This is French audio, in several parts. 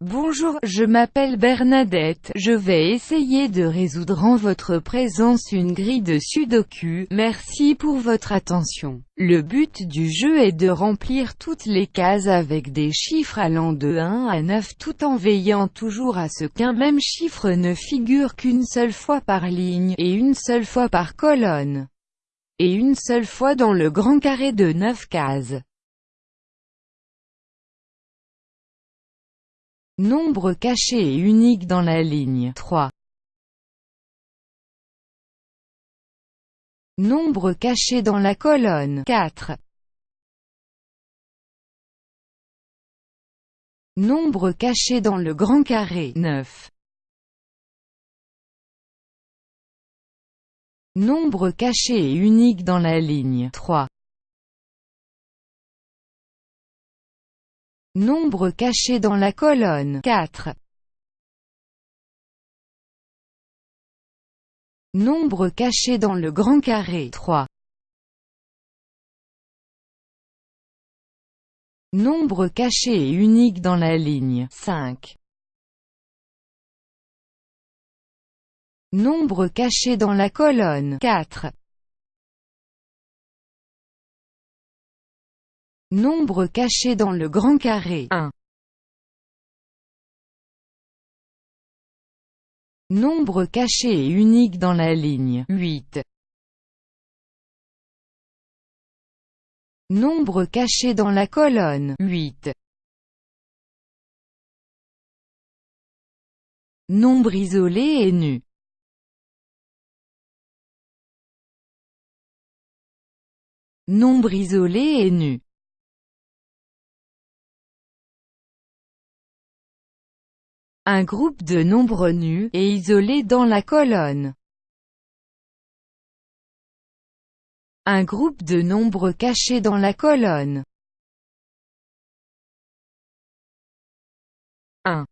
Bonjour, je m'appelle Bernadette, je vais essayer de résoudre en votre présence une grille de sudoku, merci pour votre attention. Le but du jeu est de remplir toutes les cases avec des chiffres allant de 1 à 9 tout en veillant toujours à ce qu'un même chiffre ne figure qu'une seule fois par ligne, et une seule fois par colonne, et une seule fois dans le grand carré de 9 cases. Nombre caché et unique dans la ligne 3. Nombre caché dans la colonne 4. Nombre caché dans le grand carré 9. Nombre caché et unique dans la ligne 3. Nombre caché dans la colonne 4. Nombre caché dans le grand carré 3. Nombre caché et unique dans la ligne 5. Nombre caché dans la colonne 4. Nombre caché dans le grand carré 1. Nombre caché et unique dans la ligne 8. Nombre caché dans la colonne 8. Nombre isolé et nu Nombre isolé et nu Un groupe de nombres nus, et isolés dans la colonne. Un groupe de nombres cachés dans la colonne. 1.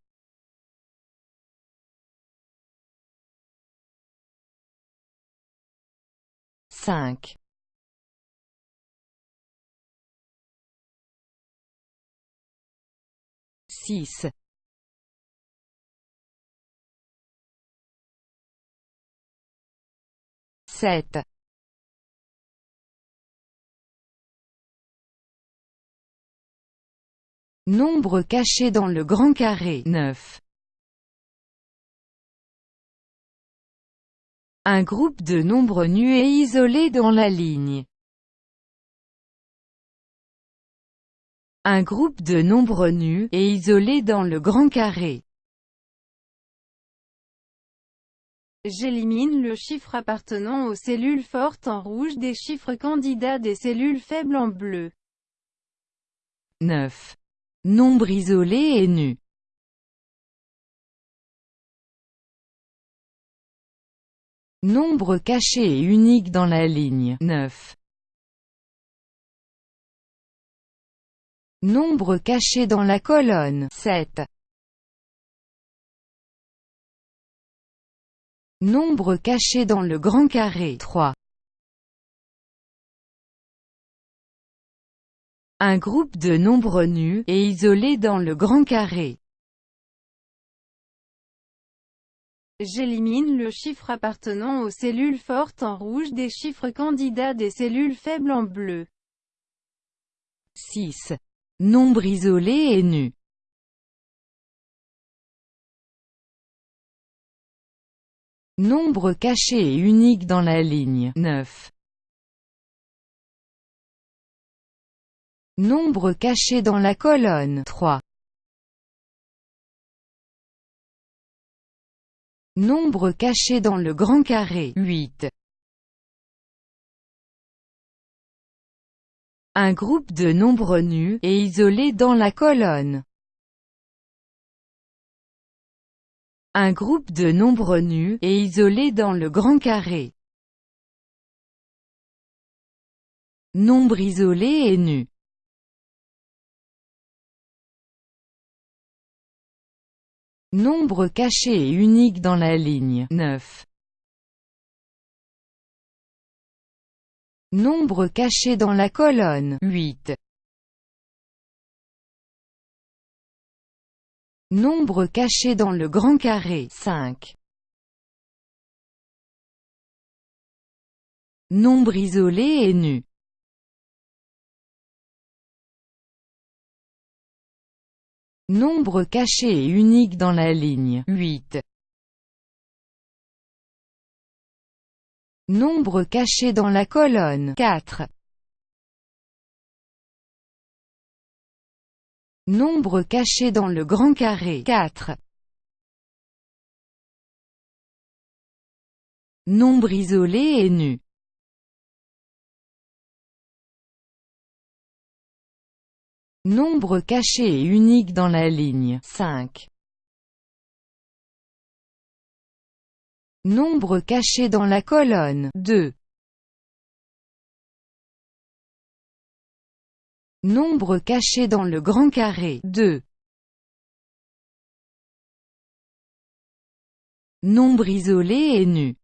5. 6. Sept. Nombre caché dans le grand carré 9. Un groupe de nombres nus et isolés dans la ligne. Un groupe de nombres nus, et isolés dans le grand carré. J'élimine le chiffre appartenant aux cellules fortes en rouge des chiffres candidats des cellules faibles en bleu. 9. Nombre isolé et nu. Nombre caché et unique dans la ligne 9. Nombre caché dans la colonne 7. Nombre caché dans le grand carré 3. Un groupe de nombres nus, et isolés dans le grand carré. J'élimine le chiffre appartenant aux cellules fortes en rouge des chiffres candidats des cellules faibles en bleu. 6. Nombre isolé et nu. Nombre caché et unique dans la ligne 9. Nombre caché dans la colonne 3. Nombre caché dans le grand carré 8. Un groupe de nombres nus, et isolés dans la colonne Un groupe de nombres nus, et isolés dans le grand carré. Nombre isolé et nu. Nombre caché et unique dans la ligne 9. Nombre caché dans la colonne 8. Nombre caché dans le grand carré 5. Nombre isolé et nu. Nombre caché et unique dans la ligne 8. Nombre caché dans la colonne 4. Nombre caché dans le grand carré 4. Nombre isolé et nu. Nombre caché et unique dans la ligne 5. Nombre caché dans la colonne 2. Nombre caché dans le grand carré 2. Nombre isolé et nu.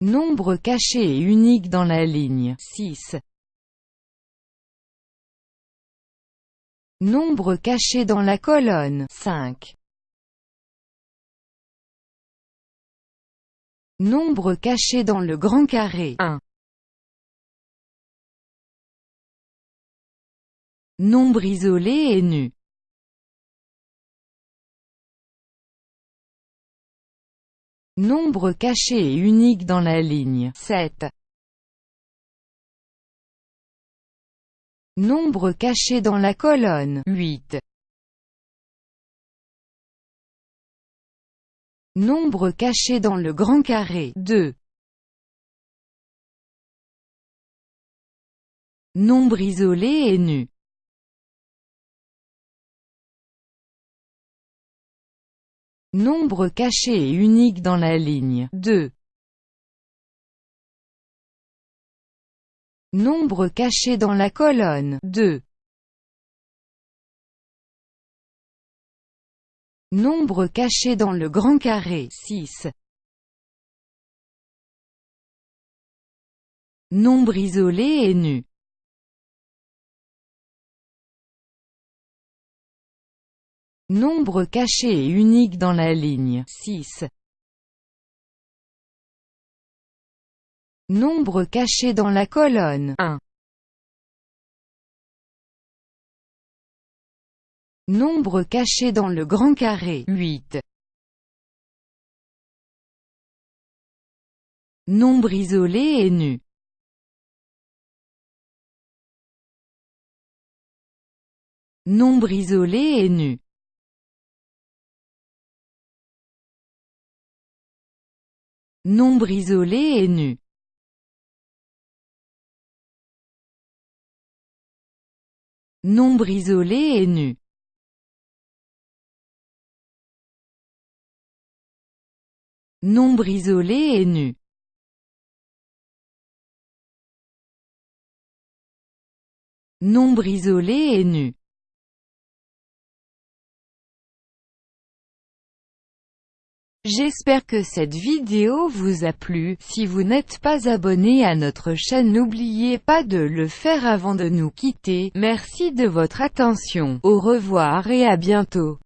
Nombre caché et unique dans la ligne 6. Nombre caché dans la colonne 5. Nombre caché dans le grand carré 1. Nombre isolé et nu. Nombre caché et unique dans la ligne 7. Nombre caché dans la colonne 8. Nombre caché dans le grand carré 2. Nombre isolé et nu. Nombre caché et unique dans la ligne 2. Nombre caché dans la colonne 2. Nombre caché dans le grand carré 6. Nombre isolé et nu. Nombre caché et unique dans la ligne 6. Nombre caché dans la colonne 1. Nombre caché dans le grand carré 8. Nombre isolé et nu. Nombre isolé et nu. Nombre isolé et nu. Nombre isolé et nu. Nombre isolé et nu. Nombre isolé et nu. J'espère que cette vidéo vous a plu, si vous n'êtes pas abonné à notre chaîne n'oubliez pas de le faire avant de nous quitter, merci de votre attention, au revoir et à bientôt.